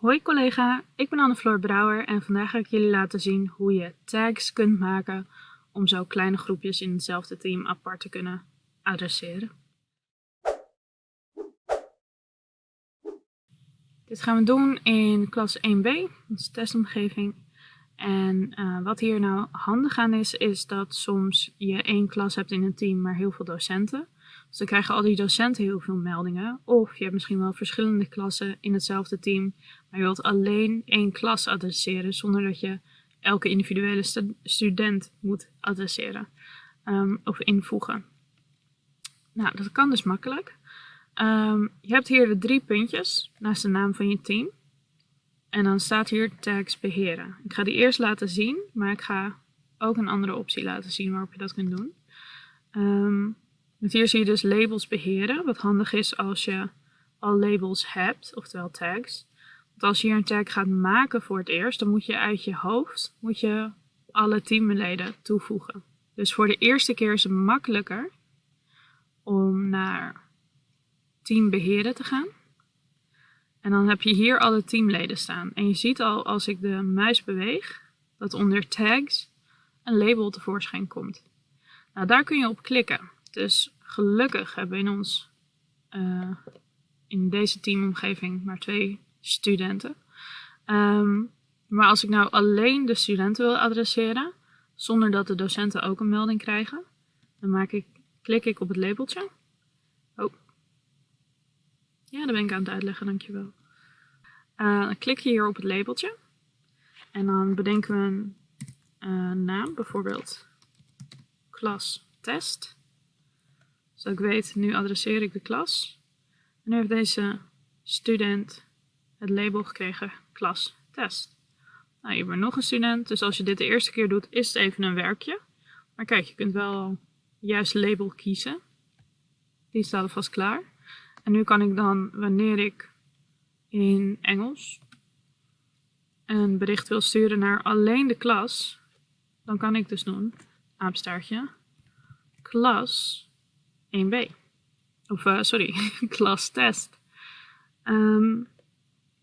Hoi collega, ik ben Anne-Floor Brouwer en vandaag ga ik jullie laten zien hoe je tags kunt maken om zo kleine groepjes in hetzelfde team apart te kunnen adresseren. Dit gaan we doen in klas 1b, onze testomgeving. En uh, wat hier nou handig aan is, is dat soms je één klas hebt in een team, maar heel veel docenten. Dus dan krijgen al die docenten heel veel meldingen. Of je hebt misschien wel verschillende klassen in hetzelfde team, maar je wilt alleen één klas adresseren zonder dat je elke individuele student moet adresseren um, of invoegen. Nou, dat kan dus makkelijk. Um, je hebt hier de drie puntjes naast de naam van je team. En dan staat hier tags beheren. Ik ga die eerst laten zien, maar ik ga ook een andere optie laten zien waarop je dat kunt doen. Um, hier zie je dus labels beheren, wat handig is als je al labels hebt, oftewel tags. Want als je hier een tag gaat maken voor het eerst, dan moet je uit je hoofd moet je alle teamleden toevoegen. Dus voor de eerste keer is het makkelijker om naar team beheren te gaan. En dan heb je hier alle teamleden staan. En je ziet al als ik de muis beweeg, dat onder tags een label tevoorschijn komt. Nou, daar kun je op klikken. Dus gelukkig hebben we in ons, uh, in deze teamomgeving, maar twee studenten. Um, maar als ik nou alleen de studenten wil adresseren, zonder dat de docenten ook een melding krijgen, dan maak ik, klik ik op het labeltje. Oh. Ja, dat ben ik aan het uitleggen, dankjewel. Uh, dan klik je hier op het labeltje. En dan bedenken we een uh, naam, bijvoorbeeld klas test. Zodat ik weet, nu adresseer ik de klas. En nu heeft deze student het label gekregen klas test. Nou, hebben we nog een student, dus als je dit de eerste keer doet, is het even een werkje. Maar kijk, je kunt wel juist label kiezen. Die staat alvast klaar. En nu kan ik dan, wanneer ik in Engels een bericht wil sturen naar alleen de klas, dan kan ik dus doen, aapstaartje, klas 1b. Of uh, sorry, klas test. Um,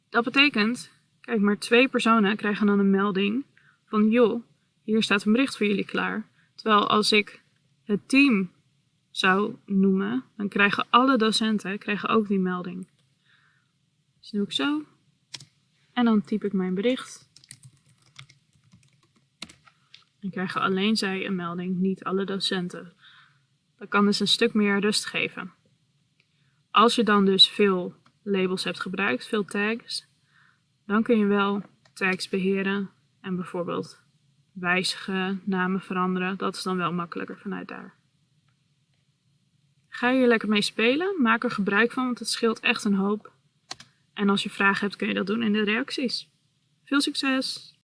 dat betekent, kijk maar twee personen krijgen dan een melding van joh, hier staat een bericht voor jullie klaar. Terwijl als ik het team zou noemen, dan krijgen alle docenten krijgen ook die melding. Dus doe ik zo. En dan typ ik mijn bericht. En krijgen alleen zij een melding, niet alle docenten. Dat kan dus een stuk meer rust geven. Als je dan dus veel labels hebt gebruikt, veel tags, dan kun je wel tags beheren en bijvoorbeeld wijzigen, namen veranderen. Dat is dan wel makkelijker vanuit daar. Ga hier lekker mee spelen, maak er gebruik van, want het scheelt echt een hoop. En als je vragen hebt kun je dat doen in de reacties. Veel succes!